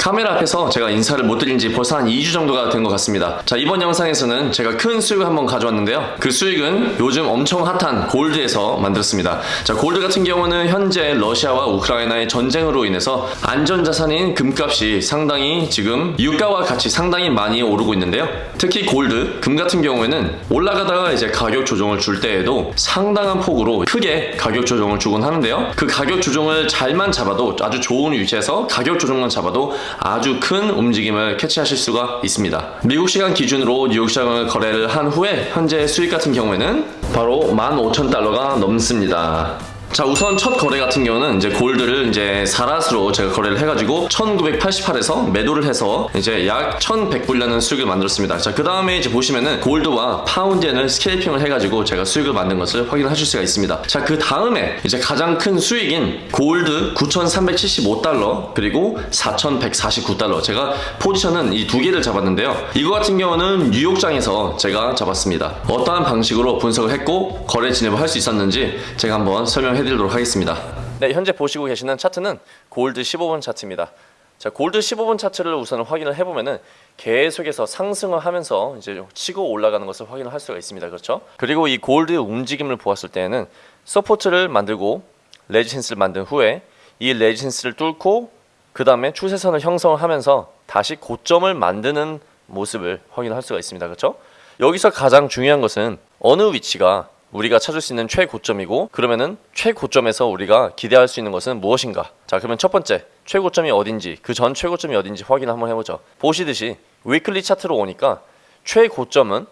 카메라 앞에서 제가 인사를 못 드린 지 벌써 한 2주 정도가 된 것 같습니다. 자, 이번 영상에서는 제가 큰 수익을 한번 가져왔는데요. 그 수익은 요즘 엄청 핫한 골드에서 만들었습니다. 자, 골드 같은 경우는 현재 러시아와 우크라이나의 전쟁으로 인해서 안전자산인 금값이 상당히 지금 유가와 같이 상당히 많이 오르고 있는데요. 특히 골드, 금 같은 경우에는 올라가다가 이제 가격 조정을 줄 때에도 상당한 폭으로 크게 가격 조정을 주곤 하는데요. 그 가격 조정을 잘만 잡아도 아주 좋은 위치에서 가격 조정만 잡아도 아주 큰 움직임을 캐치하실 수가 있습니다. 미국 시간 기준으로 뉴욕 시장을 거래를 한 후에 현재 수익 같은 경우에는 바로 15,000달러가 넘습니다. 자 우선 첫 거래 같은 경우는 이제 골드를 이제 사라스로 제가 거래를 해가지고 1988에서 매도를 해서 이제 약 1100불려는 수익을 만들었습니다. 자그 다음에 이제 보시면은 골드와 파운드엔을 스케이핑을 해가지고 제가 수익을 만든 것을 확인하실 수가 있습니다. 자 그 다음에 이제 가장 큰 수익인 골드 9375달러 그리고 4149달러. 제가 포지션은 이 두 개를 잡았는데요. 이거 같은 경우는 뉴욕장에서 제가 잡았습니다. 어떠한 방식으로 분석을 했고 거래 진입을 할 수 있었는지 제가 한번 설명해 드리도록 하겠습니다. 네 현재 보시고 계시는 차트는 골드 15분 차트입니다. 자 골드 15분 차트를 우선 확인을 해보면은 계속해서 상승을 하면서 이제 치고 올라가는 것을 확인을 할 수가 있습니다. 그렇죠? 그리고 이 gold의 움직임을 보았을 때는 support를 만들고 resistance를 만든 후에 이 resistance를 뚫고 그 다음에 추세선을 형성을 하면서 다시 고점을 만드는 모습을 확인할 수가 있습니다. 그렇죠? 여기서 가장 중요한 것은 어느 위치가 우리가 찾을 수 있는 최고점이고 그러면은 최고점에서 우리가 기대할 수 있는 것은 무엇인가? 자 그러면 첫 번째 최고점이 어딘지 그 전 최고점이 어딘지 확인 한번 해보죠. 보시듯이 weekly 차트로 오니까 최고점은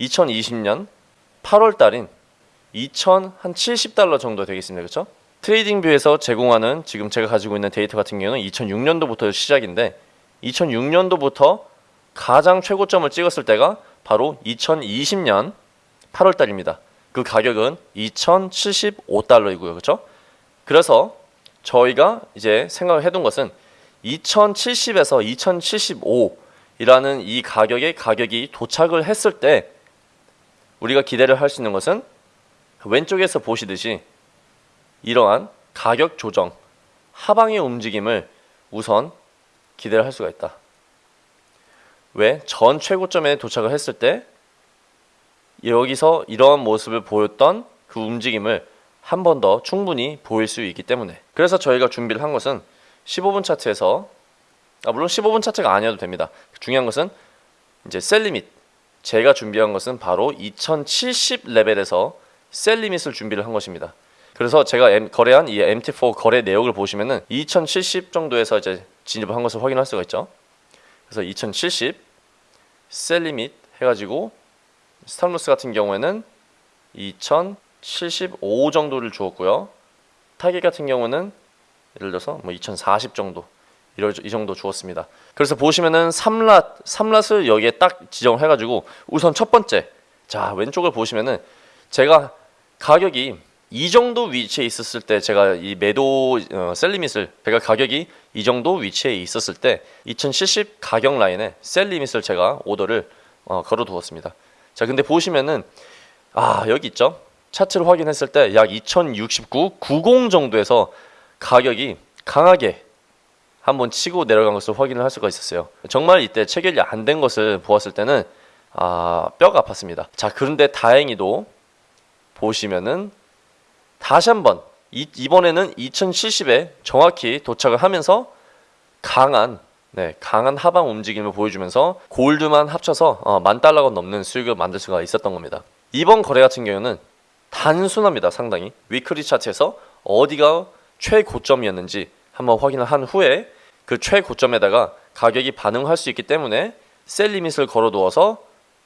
2020년 8월 달인 2070달러 정도 되겠습니다. 그렇죠 TradingView에서 제공하는 지금 제가 가지고 있는 데이터 같은 경우는 2006년도부터 시작인데 2006년도부터 가장 최고점을 찍었을 때가 바로 2020년 8월 달입니다 그 가격은 2075달러이고요. 그렇죠? 그래서 저희가 이제 생각을 해둔 것은 2070에서 2075이라는 이 가격의 가격이 도착을 했을 때 우리가 기대를 할 수 있는 것은 왼쪽에서 보시듯이 이러한 가격 조정 하방의 움직임을 우선 기대를 할 수가 있다. 왜? 전 최고점에 도착을 했을 때 여기서 이러한 모습을 보였던 그 움직임을 한 번 더 충분히 보일 수 있기 때문에. 그래서 저희가 준비를 한 것은 15분 차트에서 아 물론 15분 차트가 아니어도 됩니다. 중요한 것은 이제 sell limit. 제가 준비한 것은 바로 2070 레벨에서 sell limit을 준비를 한 것입니다. 그래서 제가 M, 거래한 이 MT4 거래 내역을 보시면은 2070 정도에서 이제 진입을 한 것을 확인할 수가 있죠. 그래서 2070 sell limit 해가지고 stop loss 같은 경우에는 2075 정도를 주었고요. 타겟 같은 경우는 예를 들어서 뭐 2040 정도 이 정도 주었습니다. 그래서 보시면은 3lot, 3lot을 여기에 딱 지정을 해가지고 우선 첫 번째 자 왼쪽을 보시면은 제가 가격이 이 정도 위치에 있었을 때 제가 이 매도 어, sell limit을 제가 가격이 이 정도 위치에 있었을 때 2070 가격 라인에 sell limit을 제가 오더를 어, 걸어 두었습니다. 자 근데 보시면은 아 여기 있죠? 차트를 확인했을 때 약 2069, 90 정도에서 가격이 강하게 한번 치고 내려간 것을 확인을 할 수가 있었어요. 정말 이때 체결이 안 된 것을 보았을 때는 아 뼈가 아팠습니다. 자 그런데 다행히도 보시면은 다시 한번 이, 이번에는 2070에 정확히 도착을 하면서 강한 네, 강한 하방 움직임을 보여주면서 골드만 합쳐서 어, 만 달러가 넘는 수익을 만들 수가 있었던 겁니다. 이번 거래 같은 경우는 단순합니다. 상당히 위클리 차트에서 어디가 최고점이었는지 한번 확인을 한 후에 그 최고점에다가 가격이 반응할 수 있기 때문에 셀 리밋을 걸어두어서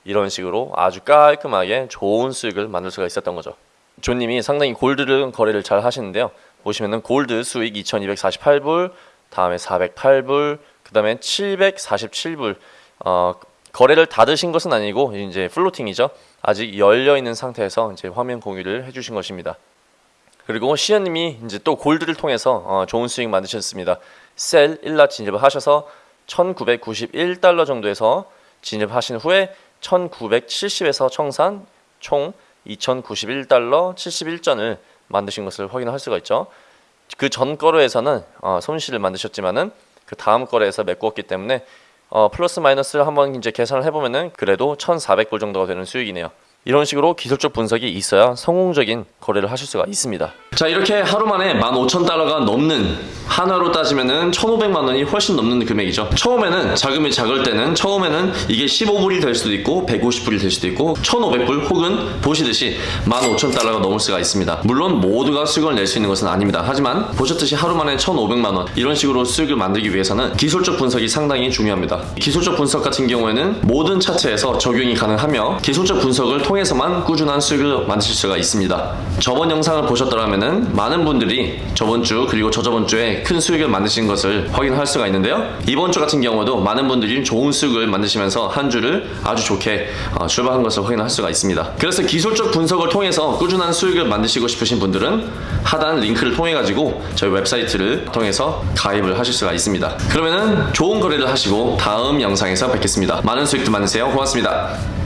이런 식으로 아주 깔끔하게 좋은 수익을 만들 수가 있었던 거죠. 조님이 상당히 골드를 거래를 잘 하시는데요. 보시면은 골드 수익 2248불, 다음에 408불, 그 다음에 747불 어, 거래를 닫으신 것은 아니고 이제 플로팅이죠. 아직 열려 있는 상태에서 이제 화면 공유를 해주신 것입니다. 그리고 시연님이 이제 또 골드를 통해서 어, 좋은 수익 만드셨습니다. 셀 1라 진입을 하셔서 1991달러 정도에서 진입하신 후에 1970에서 청산 총 2091달러 71전을 만드신 것을 확인할 수가 있죠. 그 전 거래에서는 어, 손실을 만드셨지만은 그 다음 거래에서 메꾸었기 때문에 어, 플러스 마이너스를 한번 이제 계산을 해보면은 그래도 1,400불 정도가 되는 수익이네요. 이런 식으로 기술적 분석이 있어야 성공적인 거래를 하실 수가 있습니다. 자 이렇게 하루 만에 15,000달러가 넘는 한화로 따지면은 1,500만 원이 훨씬 넘는 금액이죠. 처음에는 자금이 작을 때는 처음에는 이게 15불이 될 수도 있고 150불이 될 수도 있고 1,500불 혹은 보시듯이 15,000달러가 넘을 수가 있습니다. 물론 모두가 수익을 낼 수 있는 것은 아닙니다. 하지만 보셨듯이 하루 만에 1,500만 원 이런 식으로 수익을 만들기 위해서는 기술적 분석이 상당히 중요합니다. 기술적 분석 같은 경우에는 모든 차트에서 적용이 가능하며 기술적 분석을 통해서만 꾸준한 수익을 만드실 수가 있습니다. 저번 영상을 보셨더라면 많은 분들이 저번 주 그리고 저저번 주에 큰 수익을 만드신 것을 확인할 수가 있는데요. 이번 주 같은 경우도 많은 분들이 좋은 수익을 만드시면서 한 주를 아주 좋게 어, 출발한 것을 확인할 수가 있습니다. 그래서 기술적 분석을 통해서 꾸준한 수익을 만드시고 싶으신 분들은 하단 링크를 통해 가지고 저희 웹사이트를 통해서 가입을 하실 수가 있습니다. 그러면은 좋은 거래를 하시고 다음 영상에서 뵙겠습니다. 많은 수익도 만드세요. 고맙습니다.